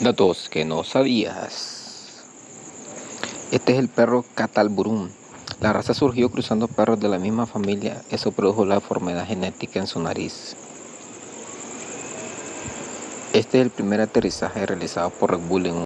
Datos que no sabías. Este es el perro Catalburum. La raza surgió cruzando perros de la misma familia. Eso produjo la enfermedad genética en su nariz. Este es el primer aterrizaje realizado por Red Bull en un...